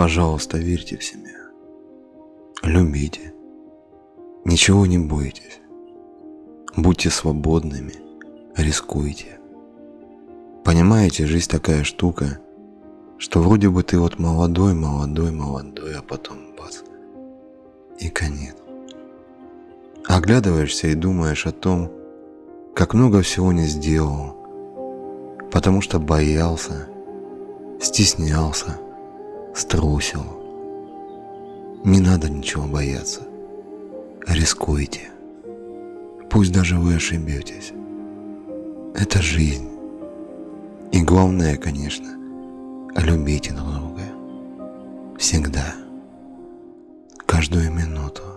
Пожалуйста, верьте в себя. Любите. Ничего не бойтесь. Будьте свободными. Рискуйте. Понимаете, жизнь такая штука, что вроде бы ты вот молодой, молодой, молодой, а потом бац, и конец. Оглядываешься и думаешь о том, как много всего не сделал, потому что боялся, стеснялся, струсил. Не надо ничего бояться. Рискуйте. Пусть даже вы ошибетесь. Это жизнь. И главное, конечно, любите друг друга. Всегда. Каждую минуту.